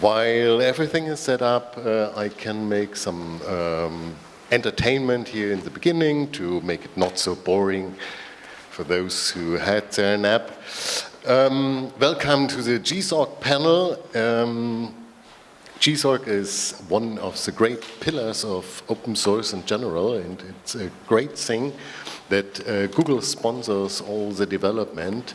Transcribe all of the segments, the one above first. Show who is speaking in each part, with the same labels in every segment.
Speaker 1: while everything is set up, uh, I can make some um, entertainment here in the beginning to make it not so boring for those who had their nap. Um, welcome to the GSOC panel. Um, GSOC is one of the great pillars of open source in general, and it's a great thing that uh, Google sponsors all the development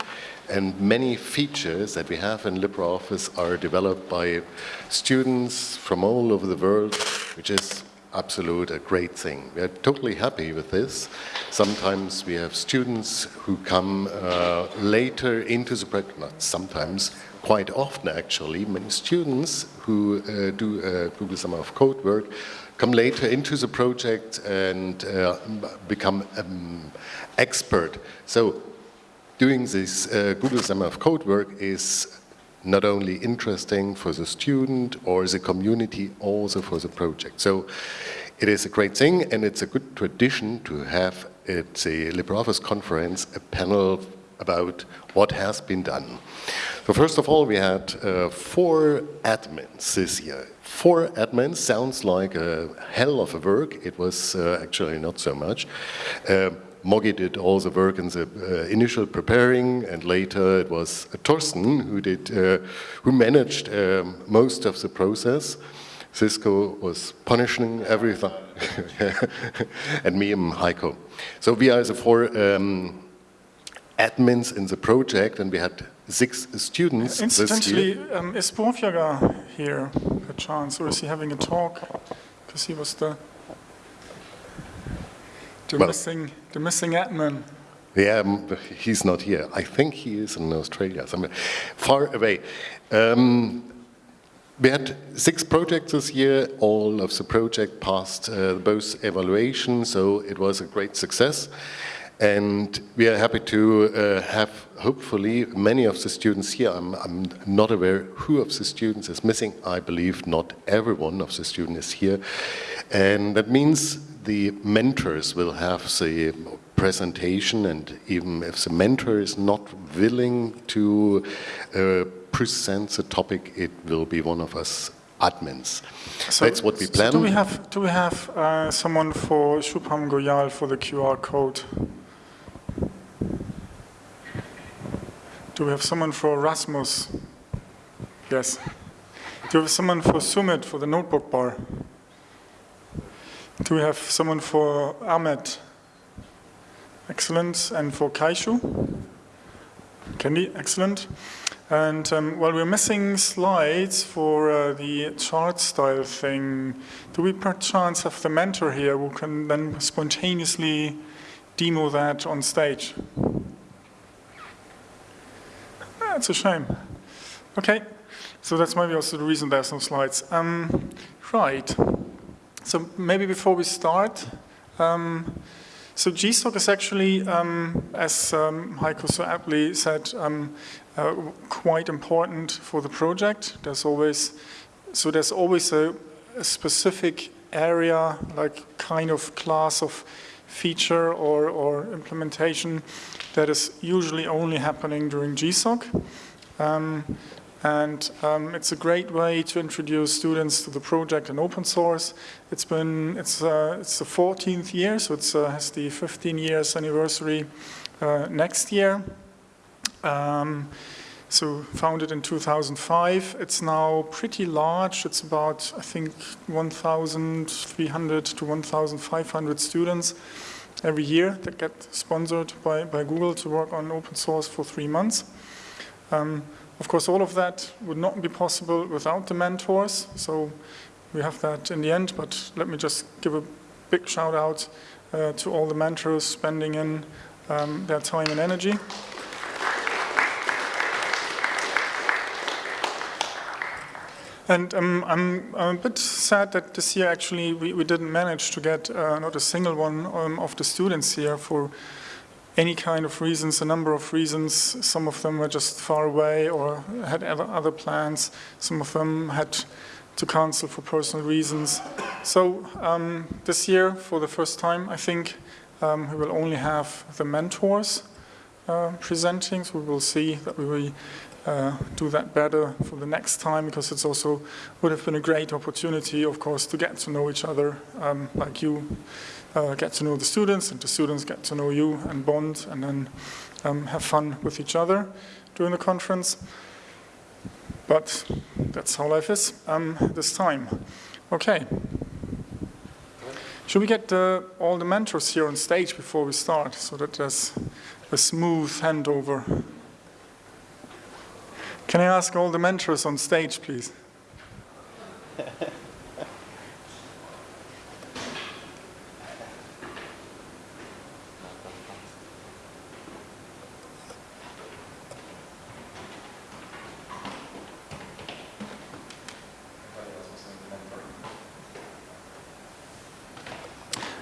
Speaker 1: and many features that we have in LibreOffice are developed by students from all over the world, which is absolute a great thing. We are totally happy with this. Sometimes we have students who come uh, later into the project, not sometimes, quite often actually, many students who uh, do uh, Google Summer of Code work come later into the project and uh, become um, expert. So doing this uh, Google Summer of Code work is not only interesting for the student or the community, also for the project. So it is a great thing and it's a good tradition to have at the LibreOffice conference a panel about what has been done. So first of all, we had uh, four admins this year. Four admins sounds like a hell of a work. It was uh, actually not so much. Uh, Moggy did all the work in the uh, initial preparing, and later it was Thorsten who did, uh, who managed um, most of the process. Cisco was punishing everything, and me and Heiko. So we are the four um, admins in the project, and we had six students
Speaker 2: Incidentally, um, is Borfjager here, per chance, or is he having a talk? Because he was the, the, well, missing, the missing admin.
Speaker 1: Yeah, he's not here. I think he is in Australia, somewhere far away. Um, we had six projects this year. All of the project passed uh, both evaluations, so it was a great success. And we are happy to uh, have, hopefully, many of the students here. I'm, I'm, not aware who of the students is missing. I believe not every one of the students is here. And that means the mentors will have the presentation and even if the mentor is not willing to uh, present the topic, it will be one of us admins. So That's what we plan.
Speaker 2: So do we have, do we have uh, someone for Shubham Goyal for the QR code? Do we have someone for Rasmus? Yes. Do we have someone for Sumit for the notebook bar? Do we have someone for Ahmed? Excellent. And for Kaishu? Candy, excellent. And um, while we're missing slides for uh, the chart style thing, do we perchance have the mentor here who can then spontaneously demo that on stage? That's a shame. Okay, so that's maybe also the reason there's no slides. Um, right, so maybe before we start, um, so GSOC is actually, um, as um, Heiko so aptly said, um, uh, quite important for the project. There's always, so there's always a, a specific area, like kind of class of feature or, or implementation that is usually only happening during GSOC. Um, and um, it's a great way to introduce students to the project in open source. It's been, it's, uh, it's the 14th year, so it uh, has the 15 years anniversary uh, next year. Um, so founded in 2005. It's now pretty large. It's about, I think, 1,300 to 1,500 students every year that get sponsored by, by Google to work on open source for three months. Um, of course, all of that would not be possible without the mentors. So we have that in the end, but let me just give a big shout out uh, to all the mentors spending in um, their time and energy. And um, I'm, I'm, a bit sad that this year actually we, we didn't manage to get uh, not a single one um, of the students here for any kind of reasons, a number of reasons. Some of them were just far away or had other plans. Some of them had to cancel for personal reasons. So um, this year, for the first time, I think um, we will only have the mentors uh, presenting, so we will see that we will uh, do that better for the next time because it's also would have been a great opportunity, of course, to get to know each other, um, like you uh, get to know the students and the students get to know you and bond and then um, have fun with each other during the conference. But that's how life is um, this time. Okay. Should we get uh, all the mentors here on stage before we start so that there's a smooth handover? Can I ask all the mentors on stage, please?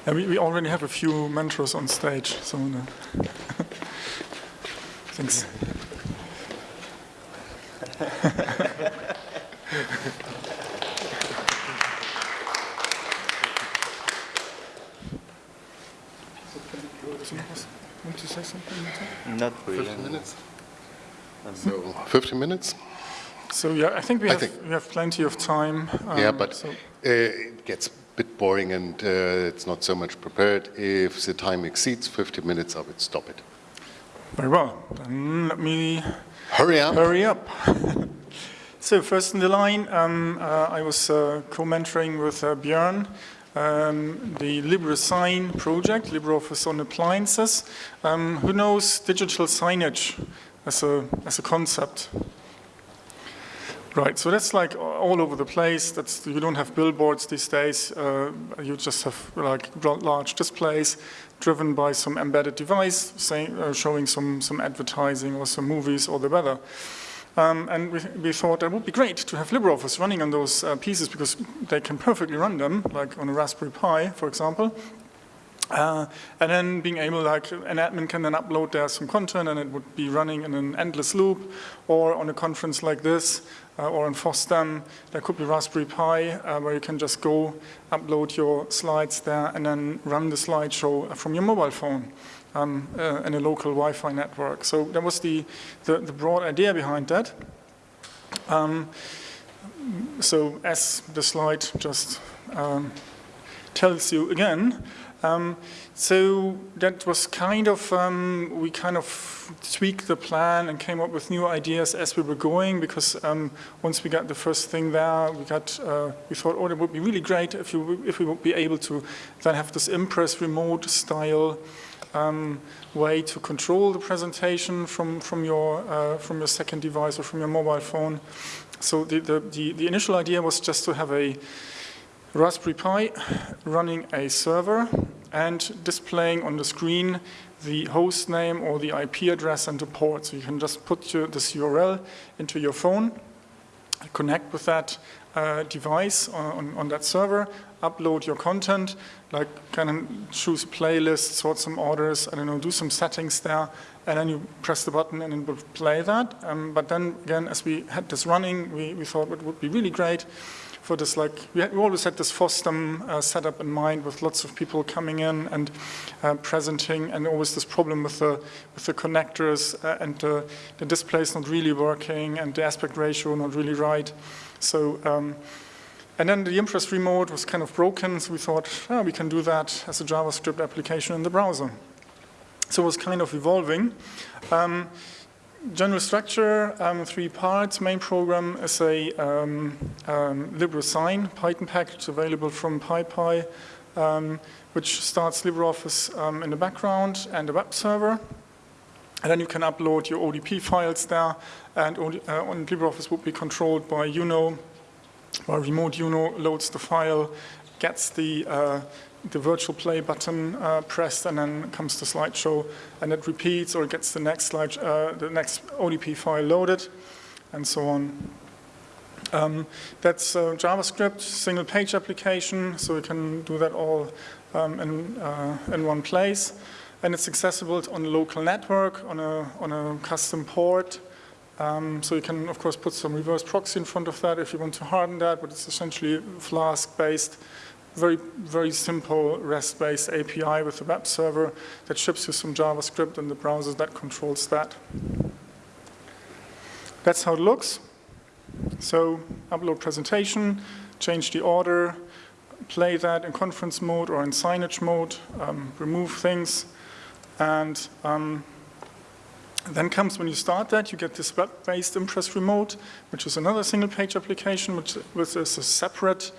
Speaker 2: And we, we already have a few mentors on stage, so uh, thanks. Want to say something?
Speaker 3: Not
Speaker 1: 15 minutes? So 15 minutes?
Speaker 2: So yeah, I think we
Speaker 1: I
Speaker 2: have,
Speaker 1: think-
Speaker 2: we have plenty of time.
Speaker 1: yeah,
Speaker 2: um,
Speaker 1: but
Speaker 2: so-
Speaker 1: uh, it gets a bit boring and uh, it's not so much prepared. If the time exceeds 50 minutes, I would stop it.
Speaker 2: Very well. Then let me
Speaker 1: Hurry up.
Speaker 2: hurry up. so first in the line, um, uh, I was uh, co-mentoring with uh, Björn um, the LibreSign project, LibreOffice on appliances. Um, who knows digital signage as a, as a concept? Right, so that's like all over the place. That's you don't have billboards these days. Uh, you just have like large displays driven by some embedded device, say, uh, showing some some advertising or some movies or the weather. Um, and we, we thought it would be great to have LibreOffice running on those uh, pieces because they can perfectly run them, like on a Raspberry Pi, for example. Uh, and then being able, like, an admin can then upload there some content and it would be running in an endless loop, or on a conference like this, uh, or on FOSDEM, there could be Raspberry Pi, uh, where you can just go upload your slides there and then run the slideshow from your mobile phone um, uh, in a local Wi-Fi network. So that was the, the, the broad idea behind that. Um, so as the slide just um, tells you again, um, so that was kind of, um, we kind of tweaked the plan and came up with new ideas as we were going because um, once we got the first thing there, we got, uh, we thought, oh, it would be really great if, you, if we would be able to then have this Impress remote style um, way to control the presentation from, from, your, uh, from your second device or from your mobile phone. So the, the, the, the initial idea was just to have a Raspberry Pi running a server and displaying on the screen the host name or the IP address and the port. So you can just put your, this URL into your phone, connect with that uh, device on, on, that server, upload your content, like kind of choose a playlist, sort some orders, I don't know, do some settings there, and then you press the button and it will play that. Um, but then again, as we had this running, we, we thought it would be really great for this, like, we, had, we always had this FOSDEM uh, setup in mind with lots of people coming in and uh, presenting, and always this problem with the, with the connectors uh, and the, the display not really working and the aspect ratio not really right. So, um, and then the Impress remote was kind of broken, so we thought, oh, we can do that as a JavaScript application in the browser. So it was kind of evolving. Um, general structure, um, three parts. Main program is a um, um, LibreSign Python package available from PyPI, um, which starts LibreOffice um, in the background and a web server. And then you can upload your ODP files there, and uh, LibreOffice would be controlled by Uno, where remote Uno loads the file, gets the uh, the virtual play button uh, pressed and then comes the slideshow and it repeats or gets the next slide, uh, the next ODP file loaded and so on. Um, that's uh, JavaScript, single page application, so we can do that all um, in, uh, in one place. And it's accessible on a local network, on a, on a custom port. Um, so you can, of course, put some reverse proxy in front of that if you want to harden that, but it's essentially Flask-based very, very simple REST-based API with a web server that ships you some JavaScript and the browser that controls that. That's how it looks. So upload presentation, change the order, play that in conference mode or in signage mode, um, remove things, and um, then comes when you start that, you get this web-based Impress Remote, which is another single-page application, which, which is a separate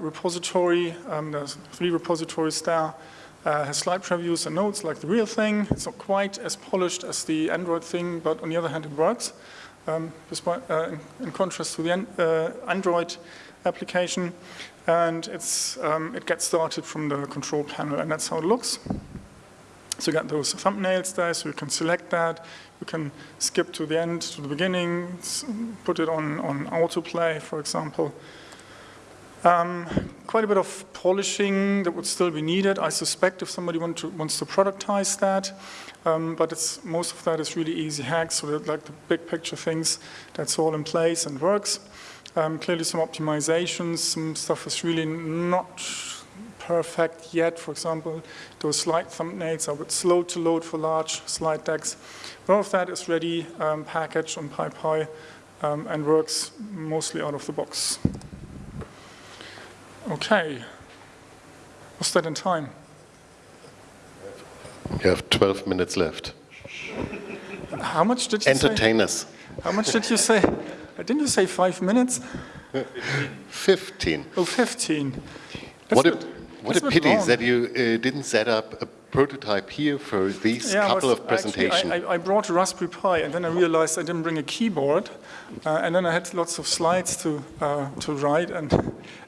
Speaker 2: repository. Um, there's three repositories there. Uh, has slide previews and notes like the real thing. It's not quite as polished as the Android thing, but on the other hand, it works. Um, despite, uh, in, in, contrast to the uh, Android application, and it's, um, it gets started from the control panel, and that's how it looks. So you got those thumbnails there, so you can select that. You can skip to the end, to the beginning, put it on, on autoplay, for example. Um, quite a bit of polishing that would still be needed, I suspect, if somebody want to, wants to productize that. Um, but it's, most of that is really easy hacks, so that like the big picture things, that's all in place and works. Um, clearly some optimizations, some stuff is really not perfect yet. For example, those slide thumbnails are a bit slow to load for large slide decks. But All of that is ready, um, packaged on PyPI, um, and works mostly out of the box. Okay. What's that in time?
Speaker 1: You have 12 minutes left.
Speaker 2: How much did you
Speaker 1: Entertain
Speaker 2: say?
Speaker 1: us.
Speaker 2: How much did you say? Didn't you say five minutes?
Speaker 1: 15.
Speaker 2: Oh, 15. That's
Speaker 1: what a, what a pity that you uh, didn't set up a prototype here for these
Speaker 2: yeah,
Speaker 1: couple of presentations.
Speaker 2: I, I, brought a Raspberry Pi and then I realized I didn't bring a keyboard. Uh, and then I had lots of slides to, uh, to write and,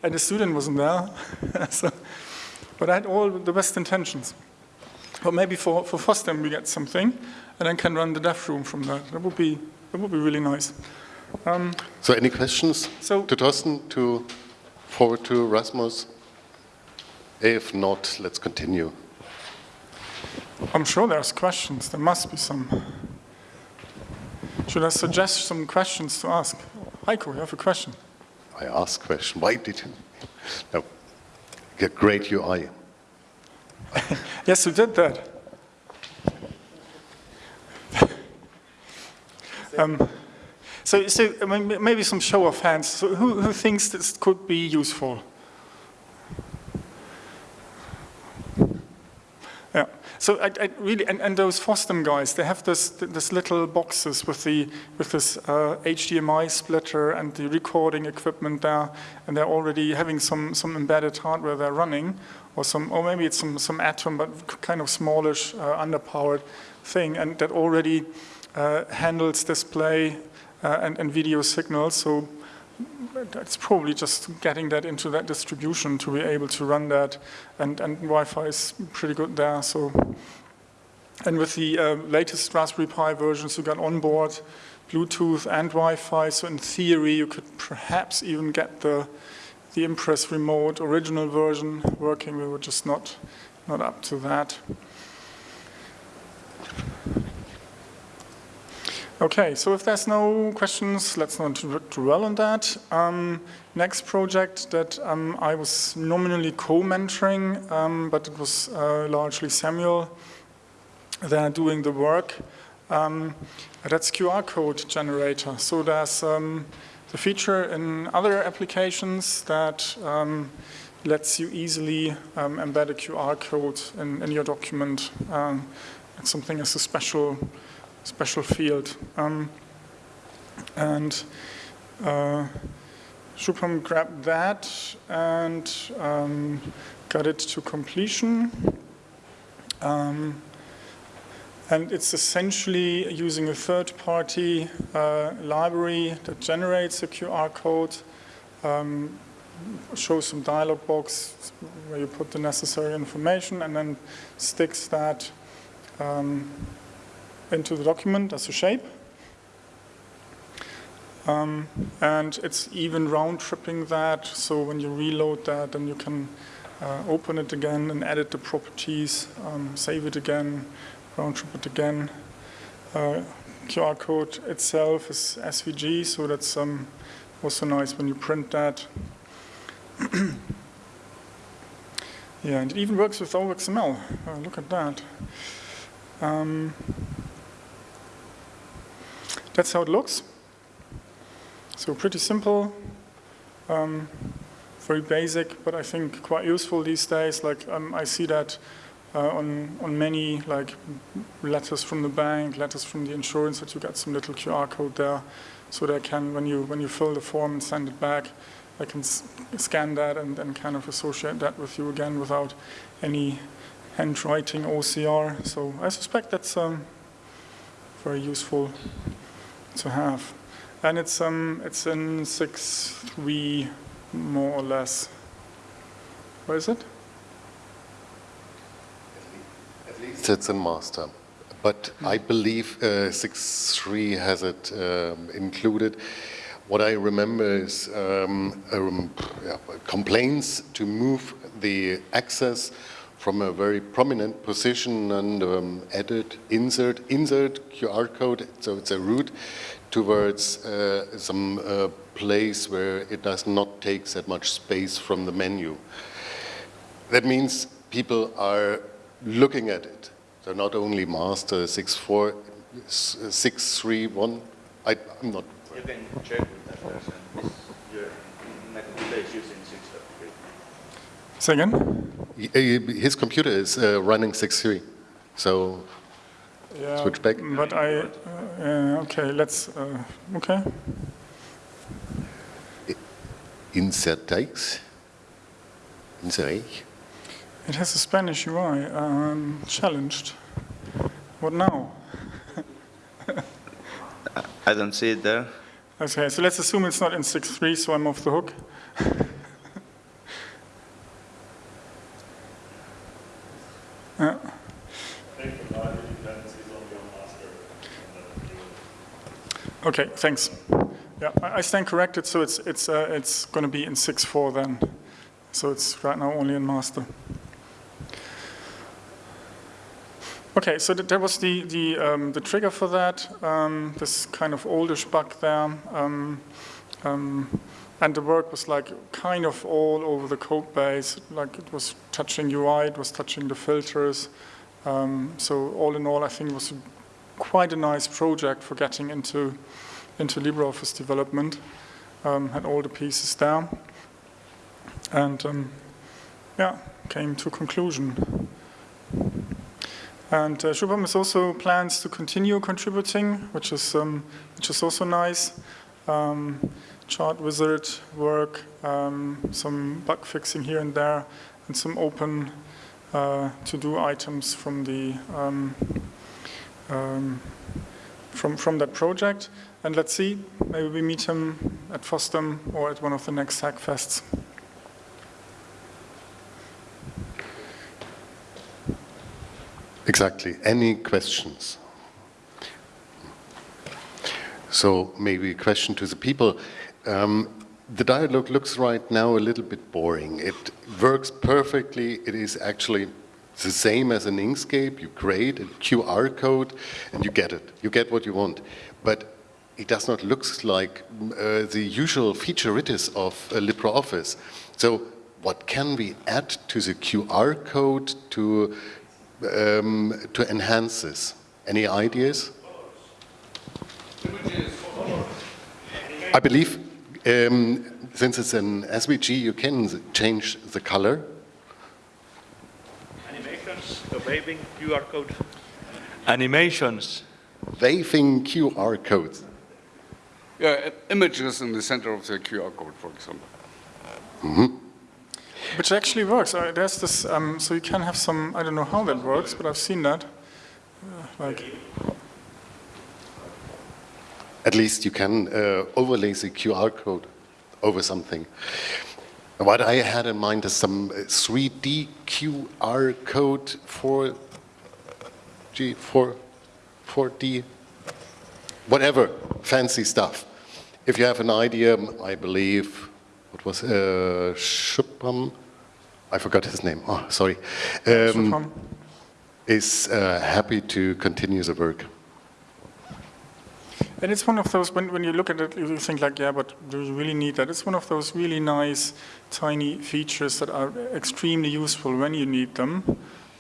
Speaker 2: and the student wasn't there. so, but I had all the best intentions. But maybe for, for FOSDEM we get something and then can run the dev room from that. That would be, that would be really nice. Um,
Speaker 1: so any questions
Speaker 2: so,
Speaker 1: to Thorsten, to forward to Rasmus? If not, let's continue.
Speaker 2: I'm sure there's questions. There must be some. Should I suggest some questions to ask? Heiko, you have a question.
Speaker 1: I ask question. Why did you? No. Get great UI.
Speaker 2: yes, you did that. um, so, so maybe some show of hands. So who, who thinks this could be useful? Yeah. So I, I really, and, and, those FOSDEM guys, they have this, this little boxes with the with this uh, HDMI splitter and the recording equipment there, and they're already having some some embedded hardware they're running, or some, or maybe it's some some Atom, but kind of smallish, uh, underpowered thing, and that already uh, handles display uh, and, and video signals. So it's probably just getting that into that distribution to be able to run that, and, and Wi-Fi is pretty good there. So, and with the uh, latest Raspberry Pi versions, you got onboard Bluetooth and Wi-Fi. So in theory, you could perhaps even get the the Impress Remote original version working. We were just not not up to that. Okay, so if there's no questions, let's not dwell on that. Um, next project that um, I was nominally co-mentoring, um, but it was uh, largely Samuel there doing the work. Um, that's QR code generator. So there's um, the feature in other applications that um, lets you easily embed a QR code in, in your document. it's something as a special special field. Um, and uh, Shubham grabbed that and um, got it to completion. Um, and it's essentially using a third-party uh, library that generates a QR code, um, shows some dialog box where you put the necessary information, and then sticks that um, into the document as a shape. Um, and it's even round tripping that, so when you reload that, then you can uh, open it again and edit the properties, um, save it again, round trip it again. Uh, QR code itself is SVG, so that's um, also nice when you print that. Yeah, and it even works with OXML. Oh, look at that. Um, that's how it looks. So pretty simple, um, very basic, but I think quite useful these days. Like um, I see that uh, on on many like letters from the bank, letters from the insurance, that you get some little QR code there, so they can when you when you fill the form and send it back, I can scan that and then kind of associate that with you again without any handwriting OCR. So I suspect that's um, very useful to have. And it's um it's in six three more or less. Where is it?
Speaker 1: At least it's in master. But I believe uh, 6.3 has it um, included. What I remember is um, um, yeah, complaints to move the access from a very prominent position and um, edit, insert, insert QR code, so it's a route towards uh, some uh, place where it does not take that much space from the menu. That means people are looking at it. So not only master 6.4, 6.3.1, I, I'm not.
Speaker 3: You can check with that person. Your using 6.3.
Speaker 2: Say again?
Speaker 1: His computer is uh, running 6.3, so
Speaker 2: Yeah,
Speaker 1: Switch back.
Speaker 2: But I, uh, okay, let's, uh, okay.
Speaker 1: insert text, insert.
Speaker 2: It has a Spanish UI, um, challenged. What now?
Speaker 3: I don't see it there.
Speaker 2: Okay, so let's assume it's not in 6.3, so I'm off the hook. Okay, thanks. Yeah, I I stand corrected, so it's, it's, uh, it's going to be in 6.4 then. So it's right now only in master. Okay, so that, that was the, the, um, the trigger for that, um, this kind of oldish bug there. Um, um, and the work was like kind of all over the code base, like it was touching UI, it was touching the filters. Um, so all in all, I think it was quite a nice project for getting into, into LibreOffice development. Um, had all the pieces there. And um, yeah, came to conclusion. And uh, Shubham is also plans to continue contributing, which is, um, which is also nice. Um, chart wizard work, um, some bug fixing here and there, and some open uh, to-do items from the um, um, from from that project. And let's see, maybe we meet him at FOSDEM or at one of the next Hackfests.
Speaker 1: Exactly. Any questions? So maybe a question to the people. Um, the dialogue looks right now a little bit boring. It works perfectly. It is actually the same as an Inkscape. You create a QR code and you get it. You get what you want. But it does not look like uh, the usual featureitis of uh, LibreOffice. So what can we add to the QR code to, um, to enhance this? Any ideas? I believe um, since it's an SVG, you can change the color.
Speaker 4: Animations, the waving QR code. Animations.
Speaker 1: Waving QR codes.
Speaker 5: Yeah, images in the center of the QR code, for example. Mhm.
Speaker 2: Which actually works. Uh, there's this, um, so you can have some, I don't know how that works, but I've seen that. Uh, like,
Speaker 1: At least you can uh, overlay the QR code over something. What I had in mind is some uh, 3D QR code for G, for 4D, whatever, fancy stuff. If you have an idea, I believe, what was, uh, Shubham, I forgot his name, oh, sorry, um,
Speaker 2: Shubham.
Speaker 1: is uh, happy to continue the work.
Speaker 2: And it's one of those, when, when you look at it, you think like, yeah, but do you really need that? It's one of those really nice, tiny features that are extremely useful when you need them.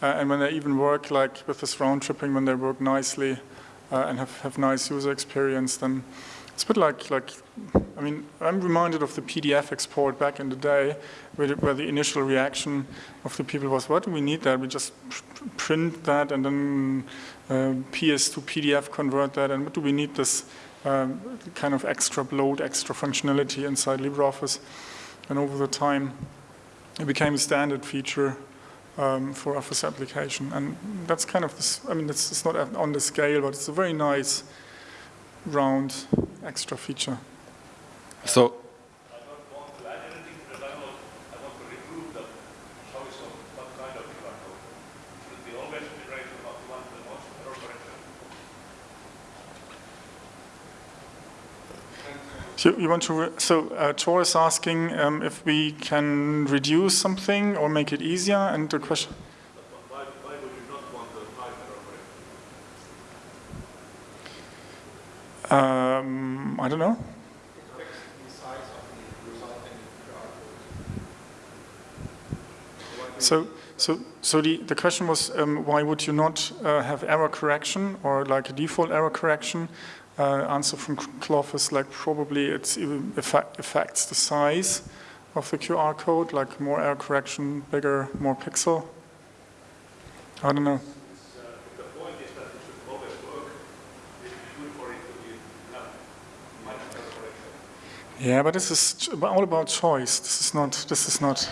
Speaker 2: Uh, and when they even work like with this round tripping, when they work nicely uh, and have, have nice user experience, then it's a bit like, like, I mean, I'm reminded of the PDF export back in the day, where the, where the initial reaction of the people was, what do we need that? We just print that and then uh, PS to PDF convert that, and what do we need this um, kind of extra bloat, extra functionality inside LibreOffice? And over the time, it became a standard feature um, for Office application. And that's kind of this, I mean, it's, it's not on the scale, but it's a very nice round extra feature.
Speaker 5: So
Speaker 4: I don't want to add anything to the download. I want to remove the choice of what kind of QR code. Should it be always generated about one the most error correction?
Speaker 2: So you want to, so uh, Tor is asking um, if we can reduce something or make it easier, and the question, um, I don't know. So, so, so the, the question was, um, why would you not uh, have error correction or like a default error correction? Uh, answer from Cloph is like probably it affects the size of the QR code, like more error correction, bigger, more pixel. I don't know. Yeah, but this is all about choice. This is not. This is not.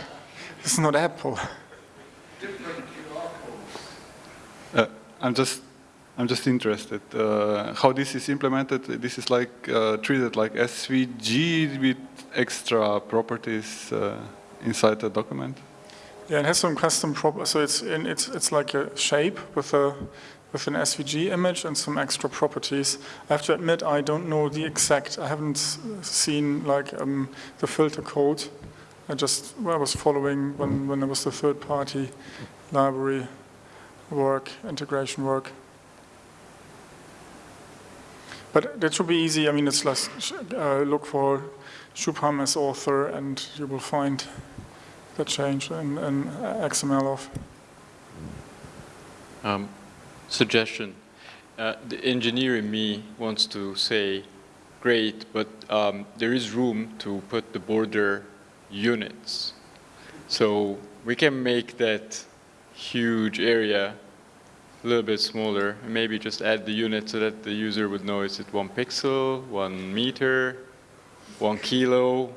Speaker 2: This is not Apple.
Speaker 6: Uh, I'm just, I'm just interested uh, how this is implemented. This is like uh, treated like SVG with extra properties uh, inside the document.
Speaker 2: Yeah, it has some custom prop. So it's in, it's it's like a shape with a with an SVG image and some extra properties. I have to admit, I don't know the exact. I haven't seen like um, the filter code. I just well, I was following when when there was the third party library work integration work. But that should be easy. I mean, it's like uh, look for Shubham as author, and you will find the change in, in xmloff.
Speaker 7: Um, suggestion. Uh, the engineer in me wants to say, great, but um, there is room to put the border units. So we can make that huge area a little bit smaller, maybe just add the unit so that the user would know is it one pixel, one meter, one kilo,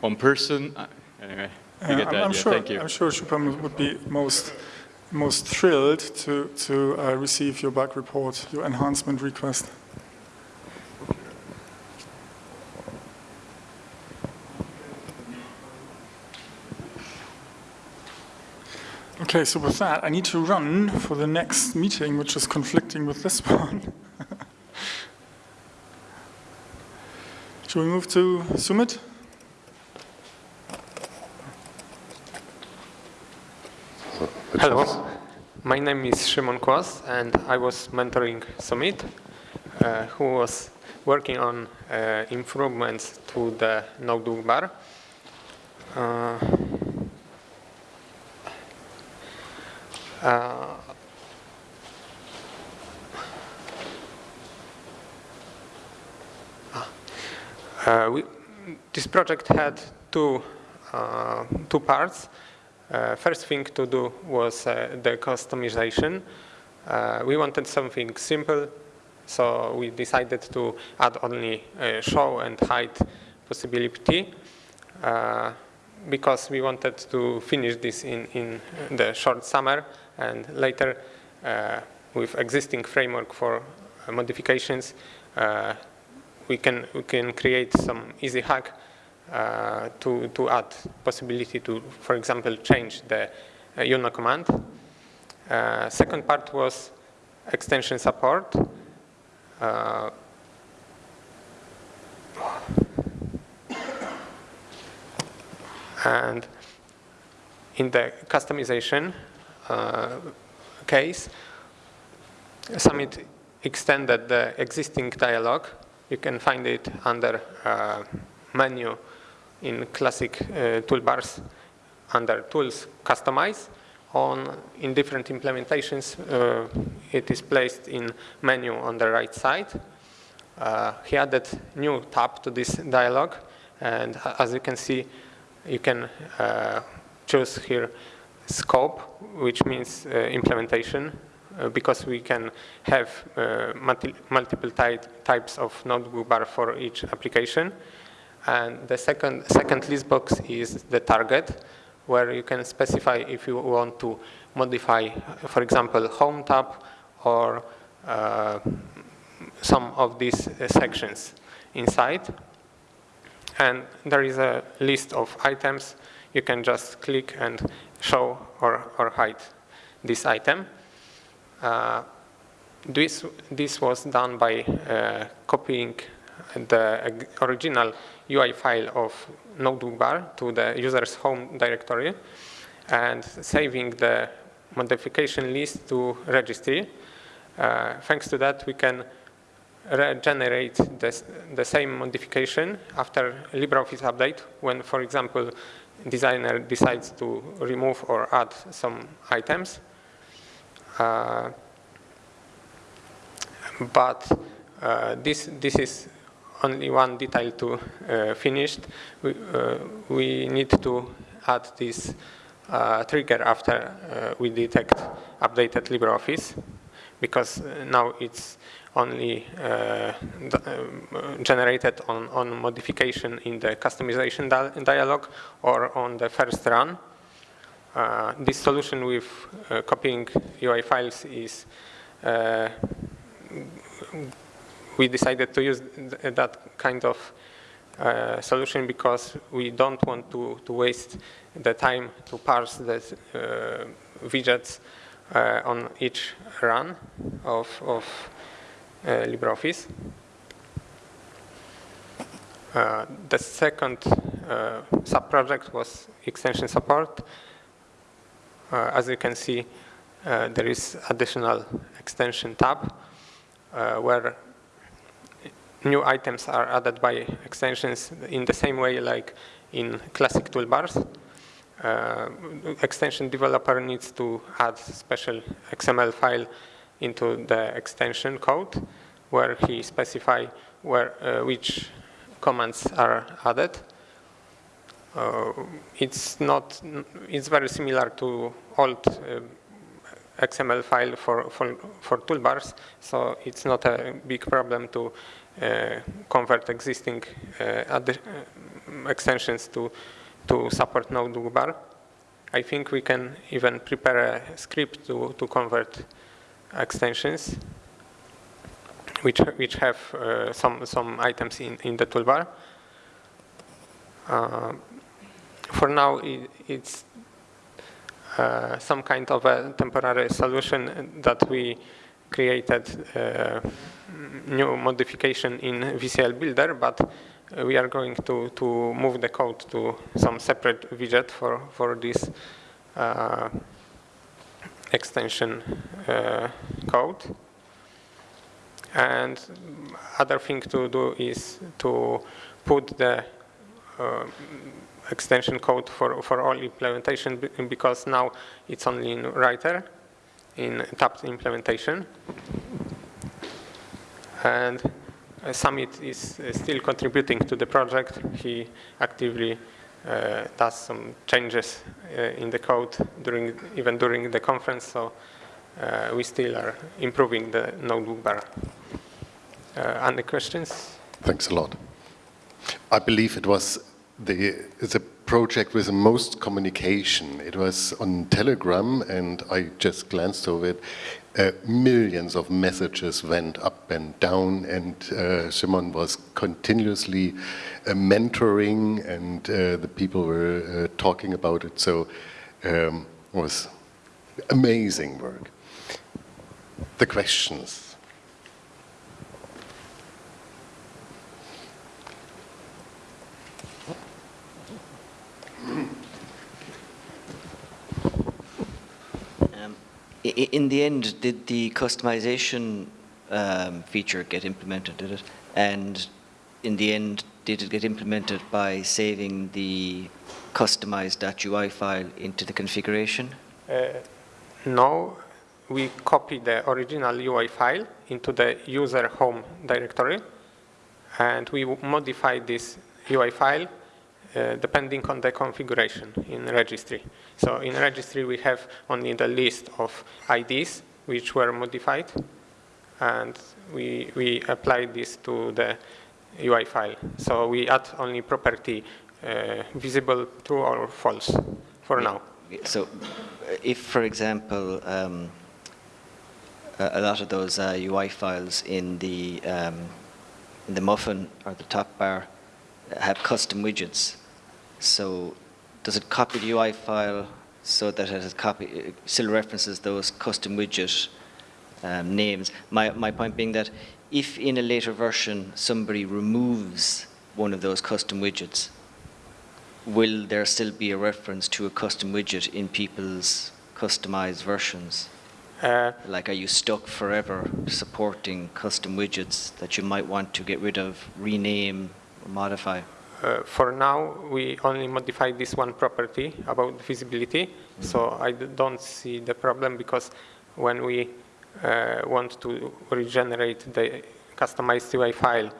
Speaker 7: one person. Uh, Anyway, you
Speaker 2: Uh,
Speaker 7: get
Speaker 2: I'm, I'm
Speaker 7: idea.
Speaker 2: sure.
Speaker 7: Thank you.
Speaker 2: I'm sure Shubham would be most most thrilled to to uh, receive your bug report, your enhancement request. Okay, so with that, I need to run for the next meeting, which is conflicting with this one. Should we move to Sumit?
Speaker 8: Hello, my name is Szymon Kłos and I was mentoring Sumit, uh, who was working on uh, improvements to the notebook bar. Uh, uh, Uh, we, this project had two, uh, two parts. Uh, first thing to do was the customization. We wanted something simple, so we decided to add only show and hide possibility because we wanted to finish this in, in the short summer and later uh, with existing framework for uh, modifications uh, we can we can create some easy hack uh, to to add possibility to, for example, change the uh, UNO command. Uh, second part was extension support. Uh, and in the customization case, Sumit extended the existing dialog. You can find it under uh, menu in classic uh, toolbars under Tools, Customize. On, in different implementations, uh, it is placed in menu on the right side. Uh, he added new tab to this dialog, and as you can see, you can uh, choose here scope, which means uh, implementation, uh, because we can have uh, multi multiple ty types of notebook bar for each application. And the second, second list box is the target, where you can specify if you want to modify, for example, home tab or uh, some of these uh, sections inside. And there is a list of items. You can just click and show or, or hide this item. Uh, this, this was done by uh, copying the original UI file of notebook bar to the user's home directory and saving the modification list to registry. Uh, thanks to that, we can regenerate the, the same modification after LibreOffice update when, for example, designer decides to remove or add some items. Uh, but uh, this, this is only one detail to uh, finished. We, uh, we need to add this uh, trigger after uh, we detect updated LibreOffice because now it's only uh, generated on, on modification in the customization di dialog or on the first run. Uh, this solution with uh, copying UI files is uh, we decided to use th that kind of uh, solution because we don't want to, to waste the time to parse the uh, widgets on each run of, of LibreOffice. Uh, the second uh, sub-project was extension support. as you can see, there is additional extension tab where new items are added by extensions in the same way like in classic toolbars. Uh, extension developer needs to add special XML file into the extension code where he specify where uh, which commands are added. Uh, it's not. It's very similar to old uh, XML file for, for for toolbars, so it's not a big problem to uh, convert existing uh, uh, extensions to, to support notebook bar. I think we can even prepare a script to, to convert extensions which, which have uh, some, some items in, in the toolbar. Uh, for now, it, it's uh, some kind of a temporary solution that we created new modification in VCL Builder, but we are going to, to move the code to some separate widget for, for this uh, extension uh, code. And other thing to do is to put the uh, extension code for, for all implementation because now it's only in writer in tabbed implementation and uh, Sumit is still contributing to the project. He actively uh, does some changes uh, in the code during even during the conference, so uh, we still are improving the notebook bar. Uh, any questions?
Speaker 1: Thanks a lot. I believe it was the, the project with the most communication. It was on Telegram, and I just glanced over it uh, millions of messages went up and down, and uh, Simon was continuously uh, mentoring, and uh, the people were uh, talking about it. So um, it was amazing work. The questions.
Speaker 9: In the end, did the customization um, feature get implemented, did it? And in the end, did it get implemented by saving the customized.ui file into the configuration?
Speaker 8: Uh, no, we copy the original UI file into the user home directory, and we modify this UI file uh, depending on the configuration in registry. So in registry, we have only the list of IDs which were modified, and we, we apply this to the UI file. So we add only property uh, visible true or false for now.
Speaker 9: So if, for example, um, a a lot of those uh, UI files in the, um, in the muffin or the top bar have custom widgets, so does it copy the UI file so that it has copy, it still references those custom widget um, names? My, my point being that if in a later version somebody removes one of those custom widgets, will there still be a reference to a custom widget in people's customized versions?
Speaker 8: Uh,
Speaker 9: Like, are you stuck forever supporting custom widgets that you might want to get rid of, rename, or modify?
Speaker 8: Uh, for now, we only modify this one property about visibility, so I don't see the problem because when we uh, want to regenerate the customized UI file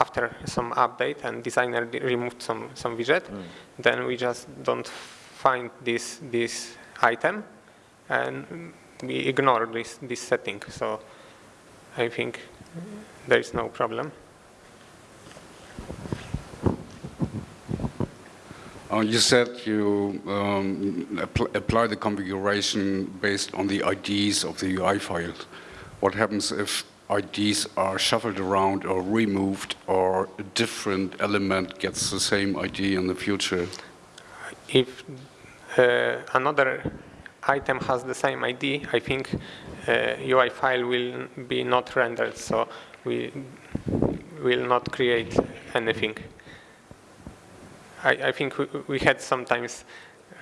Speaker 8: after some update and designer removed some, some widget, then we just don't find this, this item and we ignore this, this setting. So I think there is no problem.
Speaker 5: Uh, You said you um, appl- apply the configuration based on the IDs of the UI files. What happens if IDs are shuffled around or removed or a different element gets the same ID in the future?
Speaker 8: if uh, another item has the same ID, I think uh, UI file will be not rendered, so we will not create anything. I, I think we, we had sometimes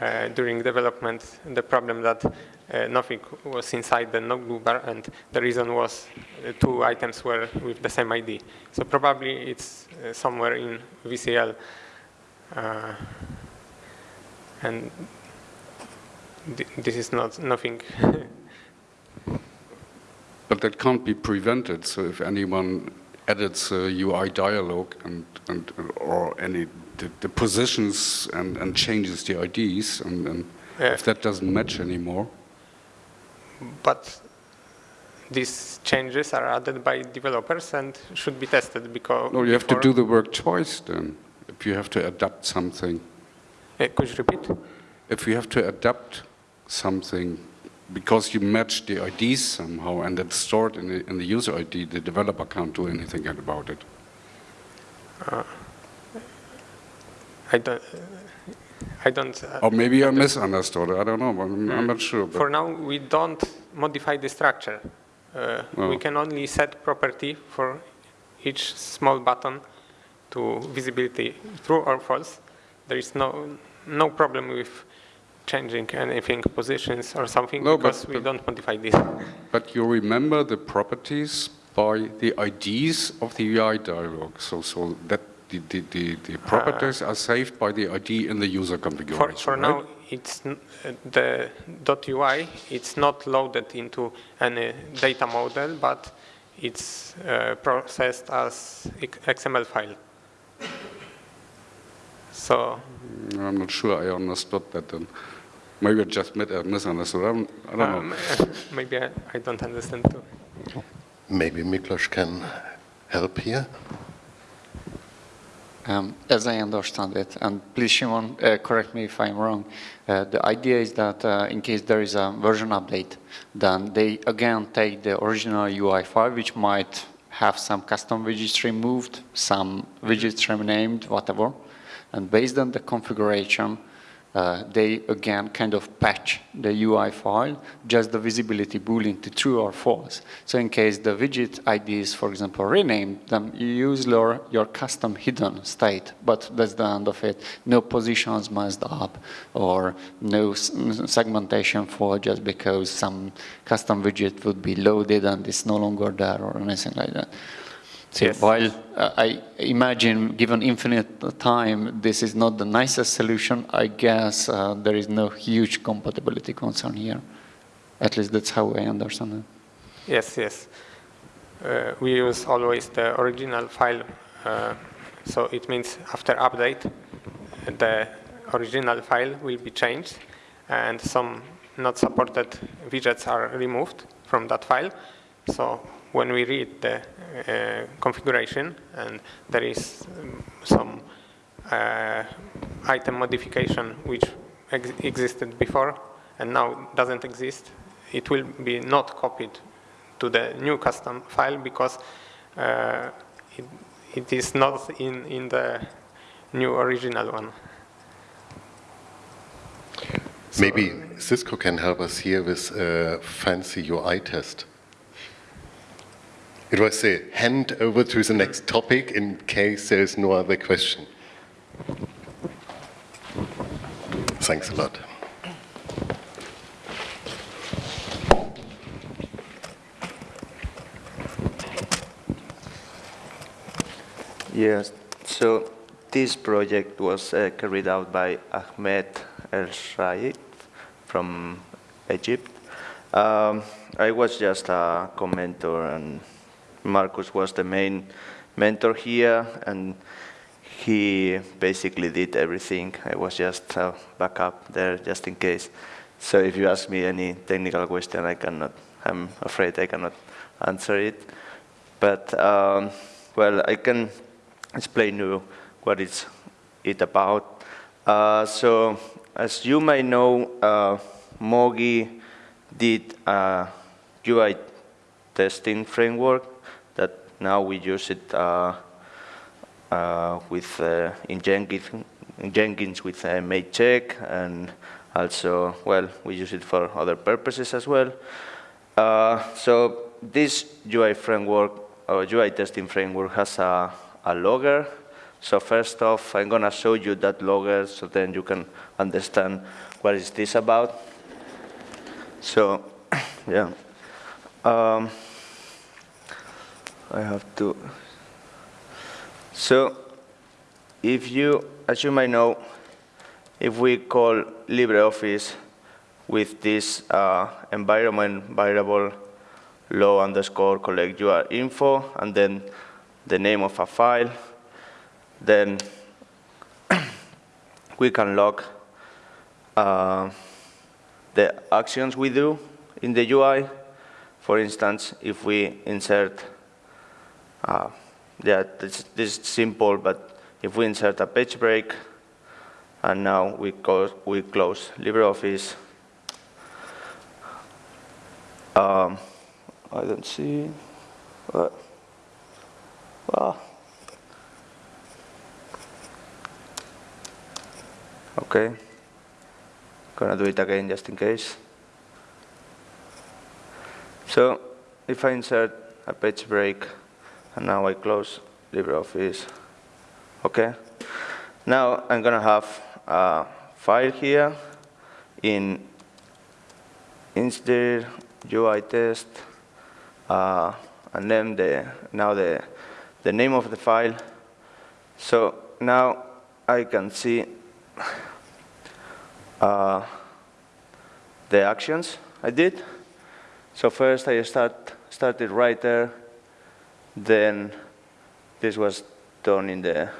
Speaker 8: uh, during development the problem that uh, nothing was inside the notebook bar, and the reason was uh, two items were with the same ID. So probably it's uh, somewhere in VCL. Uh, and th- this is not nothing.
Speaker 5: But that can't be prevented. So if anyone edits a UI dialog and, and or any the, the positions and, and changes the IDs, and, and
Speaker 8: Yeah.
Speaker 5: if that doesn't match anymore,
Speaker 8: but these changes are added by developers and should be tested because.
Speaker 5: no, you have to do the work twice. Then, if you have to adapt something,
Speaker 8: Uh, could you repeat?
Speaker 5: if you have to adapt something because you match the IDs somehow and it's stored in the, in the user ID, the developer can't do anything about it.
Speaker 8: I don't. I don't. uh,
Speaker 5: Or maybe I misunderstood. I don't know. but I'm, I'm not sure. But
Speaker 8: For now, we don't modify the structure. Uh, We
Speaker 5: Oh.
Speaker 8: can only set property for each small button to visibility true or false. There is no no problem with changing anything, positions or something,
Speaker 5: No, but-
Speaker 8: because we
Speaker 5: but-
Speaker 8: don't modify this.
Speaker 5: But you remember the properties by the IDs of the UI dialog. So, so that the, the, the, the properties are saved by the ID in the user configuration.
Speaker 8: for
Speaker 5: right?
Speaker 8: now, it's n- uh, the .ui. It's not loaded into any data model, but it's uh, processed as XML file. So
Speaker 5: I'm not sure I understood that then. Maybe I just mit- uh, misunderstood. I don't, I don't
Speaker 8: um,
Speaker 5: know.
Speaker 8: maybe I, I don't understand too.
Speaker 1: Maybe Miklos can help here.
Speaker 10: Um, as I understand it, and please, Szymon, uh, correct me if I'm wrong, uh, the idea is that uh, in case there is a version update, then they again take the original UI file, which might have some custom widgets removed, some widgets renamed, whatever, and based on the configuration, uh, they again kind of patch the UI file, just the visibility boolean to true or false. So in case the widget ID is, for example, renamed, then you use your, your custom hidden state, but that's the end of it. No positions messed up or no segmentation for just because some custom widget would be loaded and it's no longer there or anything like that. So yes. while uh, I imagine, given infinite time, this is not the nicest solution, I guess uh, there is no huge compatibility concern here. At least that's how I understand it.
Speaker 8: Yes, yes. Uh, we use always the original file. Uh, so it means after update, the original file will be changed and some not supported widgets are removed from that file. So when we read the configuration and there is um, some uh, item modification which ex existed before and now doesn't exist, it will be not copied to the new custom file because uh, it, it is not in, in the new original one.
Speaker 1: Maybe Xisco can help us here with a fancy UI test. It was a hand over to the next topic in case there is no other question. Thanks a lot.
Speaker 11: Yes, so this project was uh, carried out by Ahmed ElShreif from Egypt. Um, I was just a commenter and Markus was the main mentor here, and he basically did everything. I was just a backup there just in case. So if you ask me any technical question, I cannot, I'm afraid I cannot answer it. But, um, well, I can explain you what it's it about. Uh, so, as you may know, uh, Moggi did a UI testing framework now we use it uh, uh, with uh, in Jenkins, in Jenkins with uh, check, and also, well, we use it for other purposes as well. So this UI framework, or UI testing framework has a, a logger. So first off, I'm going to show you that logger so then you can understand what is this about. So, yeah. Um, I have to. So if you, as you might know, if we call LibreOffice with this uh, environment variable low underscore collect UR info and then the name of a file, then we can log uh, the actions we do in the UI. For instance, if we insert uh, yeah, this, this is simple, but if we insert a page break, and now we, we close LibreOffice, um, I don't see, what, well, okay, gonna do it again just in case. So if I insert a page break, and now I close LibreOffice. Okay. Now I'm to have a file here in instead UI test, uh, and then the now the the name of the file. So now I can see uh, the actions I did. So first I start started right there then this was done in the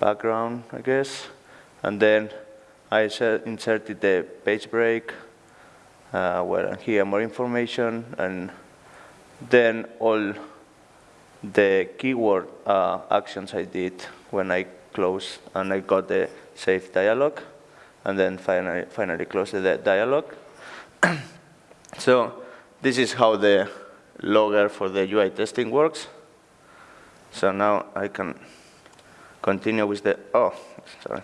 Speaker 11: background, I guess. And then I inserted the page break, uh, where here more information, and then all the keyword uh, actions I did when I closed and I got the save dialog, and then finally, finally closed the dialog. so this is how the logger for the UI testing works. So now I can continue with the, oh, sorry.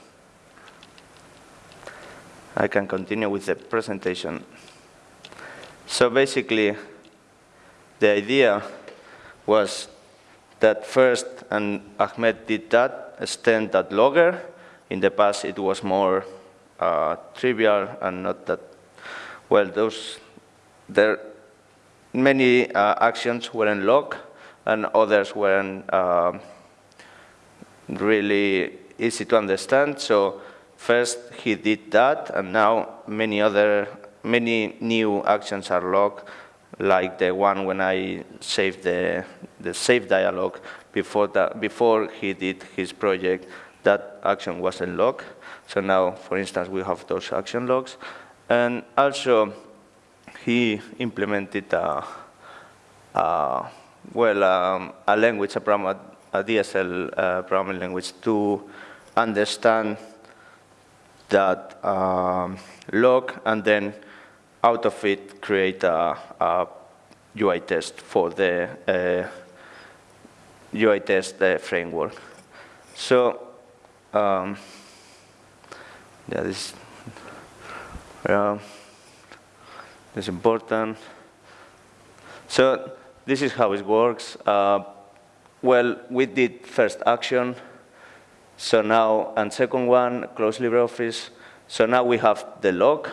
Speaker 11: I can continue with the presentation. So basically, the idea was that first, and Ahmed did that, extend that logger. In the past, it was more uh, trivial and not that, well, those, there, many uh, actions weren't logged and others weren't uh, really easy to understand. So first he did that, and now many other, many new actions are locked like the one when I saved the, the save dialog before, that, before he did his project, that action wasn't logged. So now, for instance, we have those action logs. And also, he implemented a, a well, um, a language, a, program, a DSL uh, programming language to understand that um, log and then out of it create a, a UI test for the uh, UI test uh, framework. So, um, yeah, this, is important. So this is how it works. Uh, well, we did first action, so now, and second one, close LibreOffice. So now we have the log,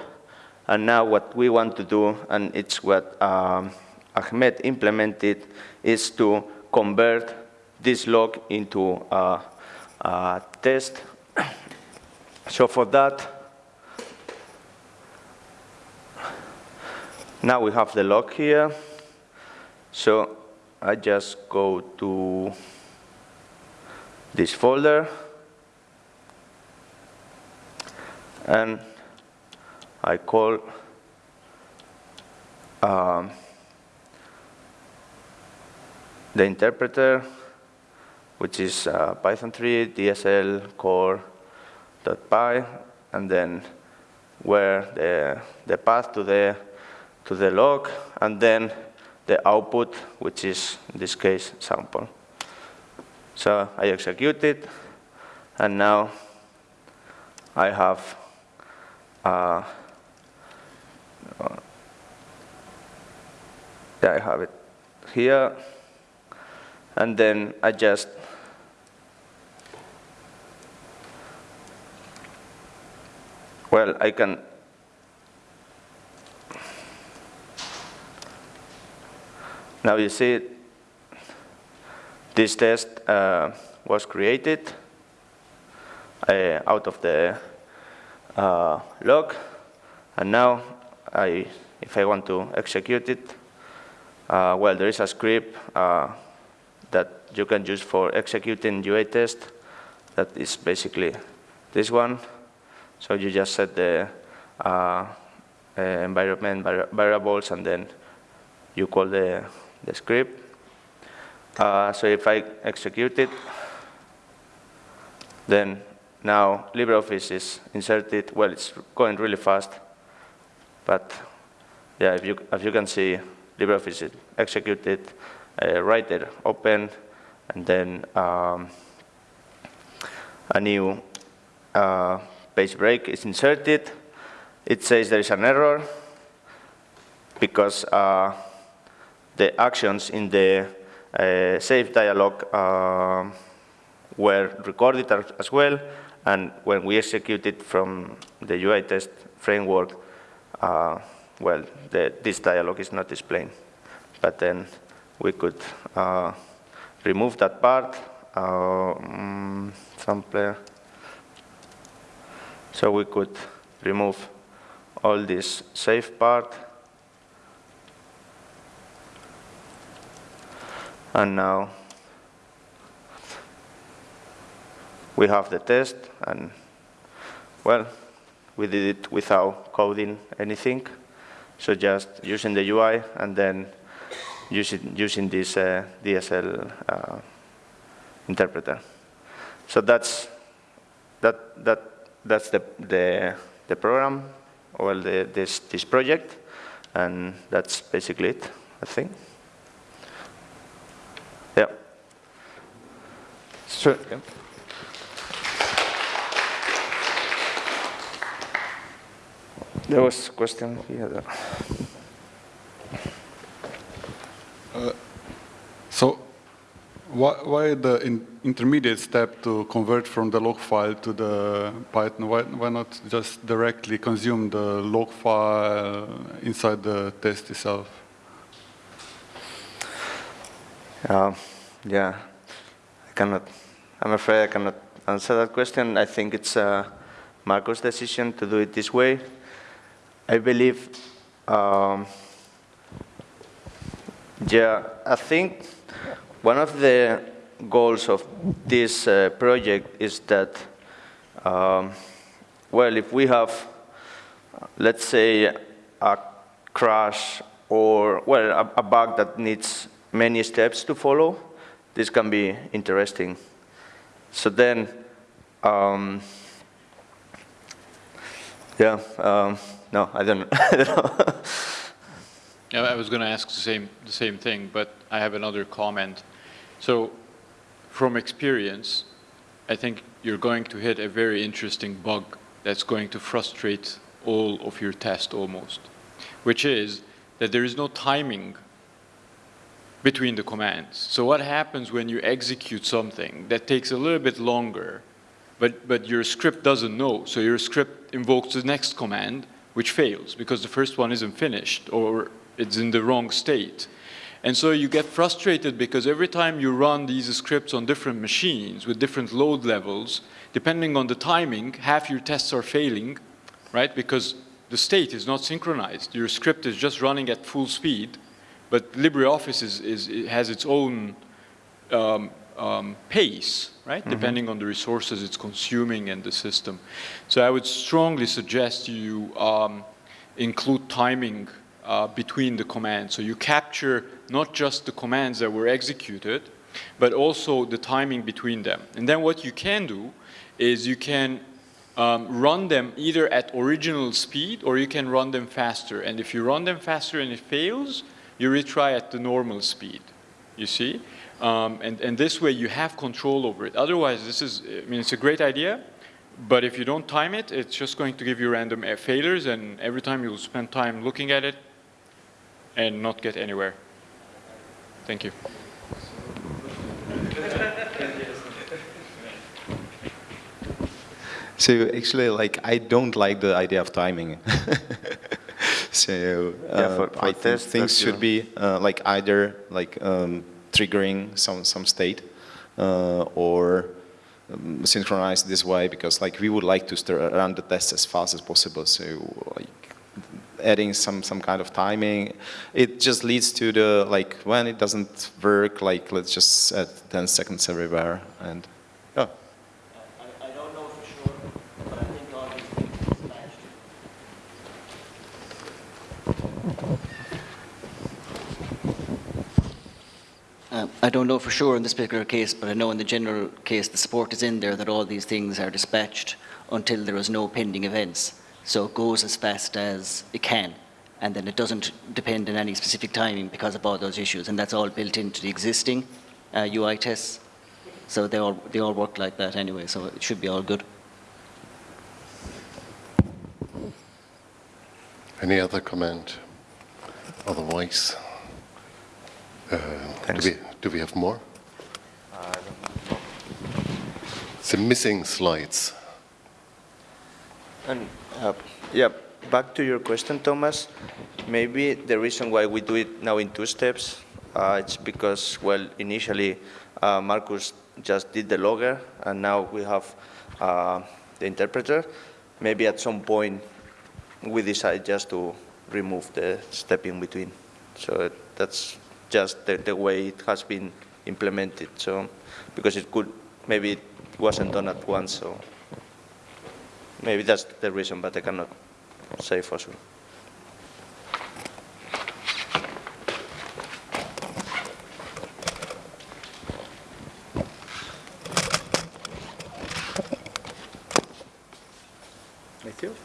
Speaker 11: and now what we want to do, and it's what um, Ahmed implemented, is to convert this log into a, a test. so for that, now we have the log here. So I just go to this folder and I call um, the interpreter, which is uh, Python 3 DSL core.py, and then where the, the path to the, to the log, and then the output, which is, in this case, sample. So I execute it, and now I have uh, yeah, I have it here, and then I just well, I can Now you see this test uh, was created uh, out of the uh, log, and now I, if I want to execute it, uh, well, there is a script uh, that you can use for executing UA test that is basically this one. So you just set the uh, environment variables and then you call the the script. Uh, so if I execute it, then now LibreOffice is inserted. Well, it's going really fast, but yeah, if you, if you can see, LibreOffice is executed, uh, writer open, and then um, a new uh, page break is inserted. It says there is an error because uh, the actions in the uh, save dialog uh, were recorded as well, and when we executed from the UI test framework, uh, well, the, this dialog is not displayed. But then we could uh, remove that part, um, sampler. So we could remove all this safe part, And now we have the test, and well, we did it without coding anything. So just using the UI and then using, using this uh, DSL uh, interpreter. So that's, that, that, that's the, the, the program, well, the, this, this project, and that's basically it, I think. Sure. There was a question here.
Speaker 6: Uh, so why, why the in intermediate step to convert from the log file to the Python? Why, why not just directly consume the log file inside the test itself?
Speaker 11: Uh, yeah, I cannot, I'm afraid I cannot answer that question. I think it's uh, Marco's decision to do it this way. I believe, um, yeah, I think one of the goals of this uh, project is that, um, well, if we have, let's say, a crash or, well, a, a bug that needs many steps to follow, this can be interesting. So then, um, yeah, um, no, I don't, I.
Speaker 7: Yeah, I was going to ask the same, the same thing, but I have another comment. So from experience, I think you're going to hit a very interesting bug that's going to frustrate all of your test almost, which is that there is no timing between the commands. So what happens when you execute something that takes a little bit longer, but, but your script doesn't know, so your script invokes the next command, which fails because the first one isn't finished or it's in the wrong state. And so you get frustrated because every time you run these scripts on different machines with different load levels, depending on the timing, half your tests are failing, right? Because the state is not synchronized. Your script is just running at full speed, but LibreOffice is, is, it has its own um, um, pace, right? Mm -hmm. Depending on the resources it's consuming and the system. So I would strongly suggest you um, include timing uh, between the commands. So you capture not just the commands that were executed, but also the timing between them. And then what you can do is you can um, run them either at original speed or you can run them faster. And if you run them faster and it fails, you retry at the normal speed, you see? Um, and, and this way you have control over it. Otherwise, this is, I mean, it's a great idea, but if you don't time it, it's just going to give you random failures and every time you'll spend time looking at it and not get anywhere. Thank you.
Speaker 12: So actually, like, I don't like the idea of timing. so uh, yeah, for, for I think things should be uh, like either like um, triggering some some state uh, or um, synchronized this way because like we would like to run the test as fast as possible. So like adding some, some kind of timing. It just leads to the, like, when it doesn't work, like, let's just add 10 seconds everywhere, and, yeah.
Speaker 9: I, don't know for sure, but I think all these things Um, I don't know for sure in this particular case, but I know in the general case the support is in there that all these things are dispatched until there is no pending events. So it goes as fast as it can. And then it doesn't depend on any specific timing because of all those issues. And that's all built into the existing uh, UI tests. So they all, they all work like that anyway, so it should be all good.
Speaker 1: Any other comment? Otherwise, do, we, do we have more? Uh, the missing slides.
Speaker 11: And uh, yeah, back to your question, Thomas. Maybe the reason why we do it now in two steps, uh, it's because, well, initially uh, Markus just did the logger, and now we have uh, the interpreter. Maybe at some point we decide just to remove the step in between. So that's just the, the way it has been implemented. So because it could, maybe it wasn't done at once, so Maybe that's the reason, but I cannot say for sure.
Speaker 12: Thank you.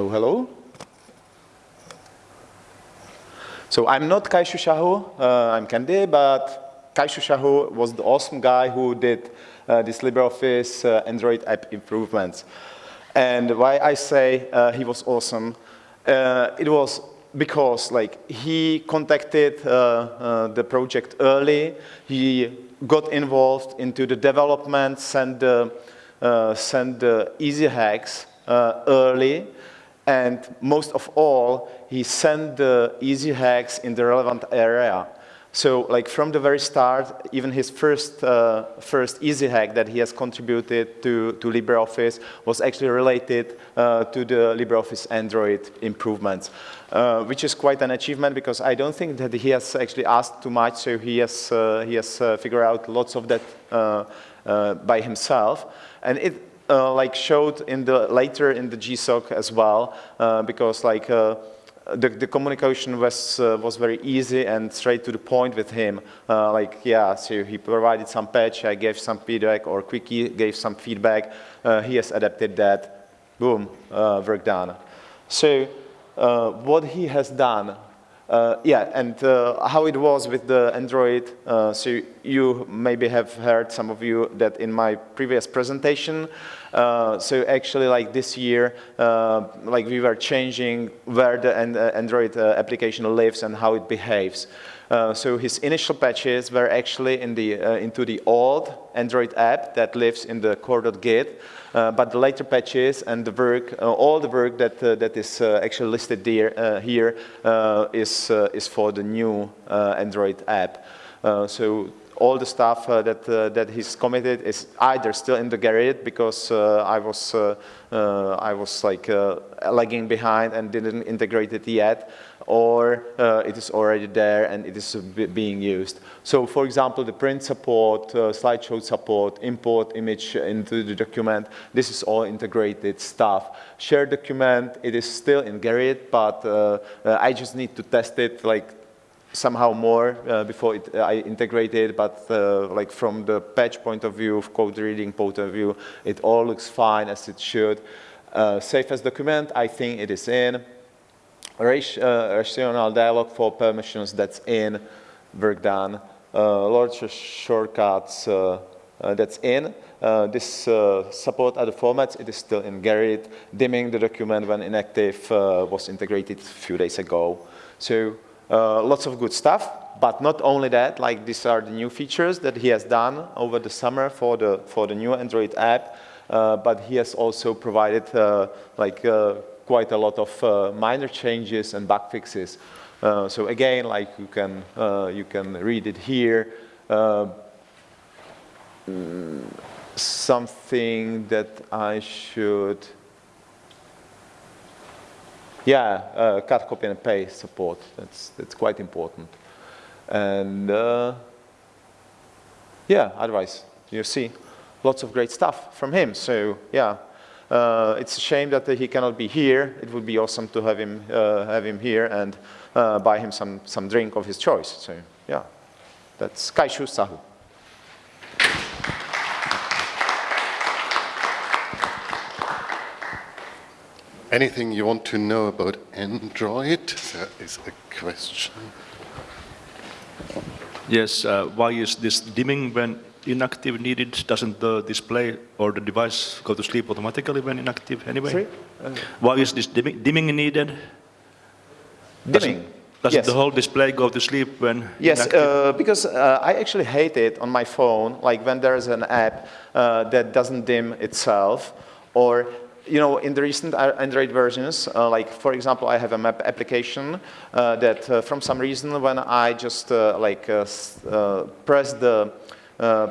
Speaker 12: Hello, hello. So I'm not Kaishu Sahu, uh, I'm Kendy, but Kaishu Sahu was the awesome guy who did uh, this LibreOffice uh, Android app improvements. And why I say uh, he was awesome, uh, it was because like he contacted uh, uh, the project early, he got involved into the development, sent the, sent the easy hacks early, and most of all, he sent the easy hacks in the relevant area. So like from the very start, even his first, uh, first easy hack that he has contributed to, to LibreOffice was actually related uh, to the LibreOffice Android improvements, uh, which is quite an achievement because I don't think that he has actually asked too much, so he has, uh, he has uh, figured out lots of that uh, by himself. And it like showed in the, later in the GSOC as well, because like the, the communication was, uh, was very easy and straight to the point with him. Uh, like, yeah, so he provided some patch, I gave some feedback, or Quikee gave some feedback. Uh, he has adapted that. Boom, uh, work done. So uh, what he has done, uh, yeah, and how it was with the Android, so you maybe have heard, some of you, that in my previous presentation, uh, so actually like this year, uh, like we were changing where the uh, Android uh, application lives and how it behaves. Uh, so his initial patches were actually in the, into the old Android app that lives in the core.git. Uh, but the later patches and the work, uh, all the work that uh, that is actually listed there here is is for the new Android app. so all the stuff uh, that uh, that he's committed is either still in the Gerrit because uh, I was uh, uh, I was like uh, lagging behind and didn't integrate it yet, or it is already there and it is being used. So for example, the print support, slideshow support, import image into the document, this is all integrated stuff. Share document, it is still in Gerrit, but I just need to test it like somehow more uh, before it, uh, I integrated, but uh, like from the patch point of view, code reading point of view, it all looks fine as it should. Uh, safe as document, I think it is in. Rational uh, dialog for permissions, that's in, work done. Uh, large shortcuts, that's in. this support other formats, it is still in Gerrit. Dimming the document when inactive was integrated a few days ago. So uh, lots of good stuff, but not only that, like these are the new features that he has done over the summer for the, for the new Android app, uh, but he has also provided uh, like uh, quite a lot of uh, minor changes and bug fixes. So again, like you can, you can read it here. Mm, something that I should yeah, uh, cut, copy, and paste support. That's, that's quite important. And uh, yeah, otherwise, you see lots of great stuff from him. So yeah, uh, it's a shame that he cannot be here. It would be awesome to have him, uh, have him here and uh, buy him some, some drink of his choice. So yeah, that's Kaishu Sahu.
Speaker 1: Anything you want to know about Android? There is a question.
Speaker 4: Yes, uh, why is this dimming when inactive needed? Doesn't the display or the device go to sleep automatically when inactive anyway?
Speaker 12: Uh,
Speaker 4: why is this dimming, dimming needed?
Speaker 12: Dimming?
Speaker 4: Does yes. the whole display go to sleep when
Speaker 12: Yes, uh, because uh, I actually hate it on my phone, like when there's an app uh, that doesn't dim itself, or you know, in the recent Android versions, uh, like for example, I have a map application uh, that uh, from some reason when I just uh, like uh, uh, press the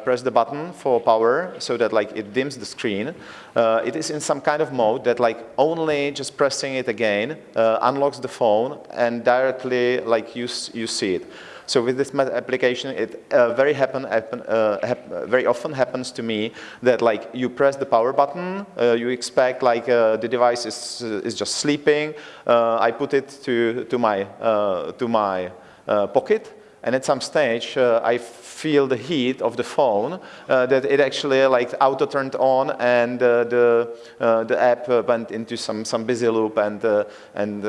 Speaker 12: press the button for power so that like it dims the screen, it is in some kind of mode that like only just pressing it again unlocks the phone and directly like you, you see it. So with this application, it uh, very happen, happen uh, hap very often happens to me that like you press the power button, uh, you expect like uh, the device is is just sleeping. Uh, I put it to to my to my pocket. And at some stage uh, I feel the heat of the phone uh, that it actually like auto turned on and uh, the uh, the app went into some some busy loop and and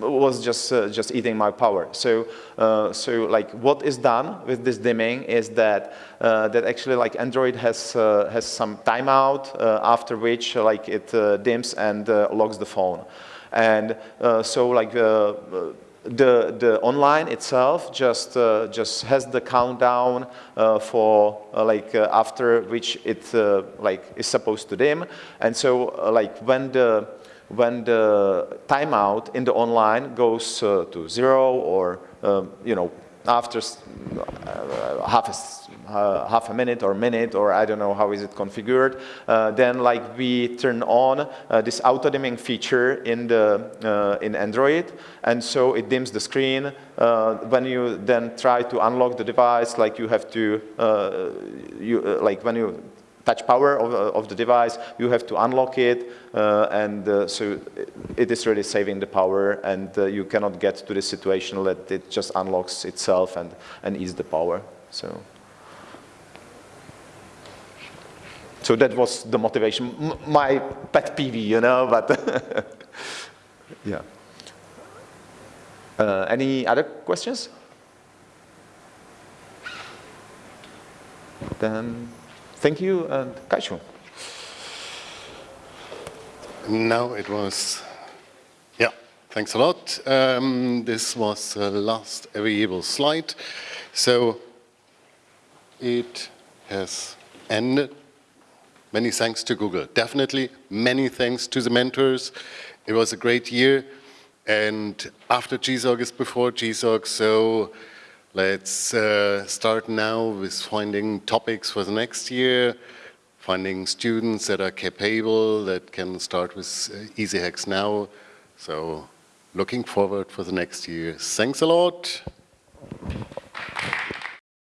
Speaker 12: was just uh, just eating my power. So uh, so like what is done with this dimming is that uh, that actually like Android has has some timeout after which like it dims and locks the phone. And so like the the online itself just uh, just has the countdown uh, for uh, like after which it like is supposed to dim. And so like when the when the timeout in the online goes uh, to zero or, um, you know, after uh, half, a, uh, half a minute or minute or I don't know how is it configured, uh, then like we turn on uh, this auto dimming feature in the uh, in Android, and so it dims the screen. when you then try to unlock the device, like you have to you like when you touch power of, uh, of the device, you have to unlock it, uh, and uh, so it is really saving the power, and uh, you cannot get to the situation that it just unlocks itself and, and ease the power. So. So that was the motivation, M my pet peeve, you know, but yeah. Uh, any other questions? Then Thank you, and Kaishu.
Speaker 1: Now it was, yeah, thanks a lot. Um, this was the last available slide. So it has ended. Many thanks to Google. Definitely many thanks to the mentors. It was a great year. And after GSOC is before GSOC, so Let's uh, start now with finding topics for the next year, finding students that are capable, that can start with uh, Easy Hacks now. So looking forward for the next year. Thanks a lot.